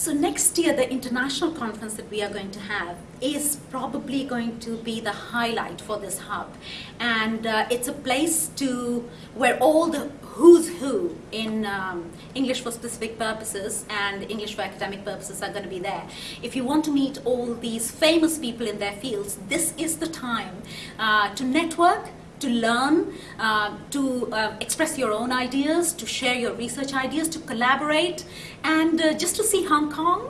So next year, the international conference that we are going to have is probably going to be the highlight for this hub. And uh, it's a place to where all the who's who in um, English for specific purposes and English for academic purposes are going to be there. If you want to meet all these famous people in their fields, this is the time uh, to network, to learn, uh, to uh, express your own ideas, to share your research ideas, to collaborate, and uh, just to see Hong Kong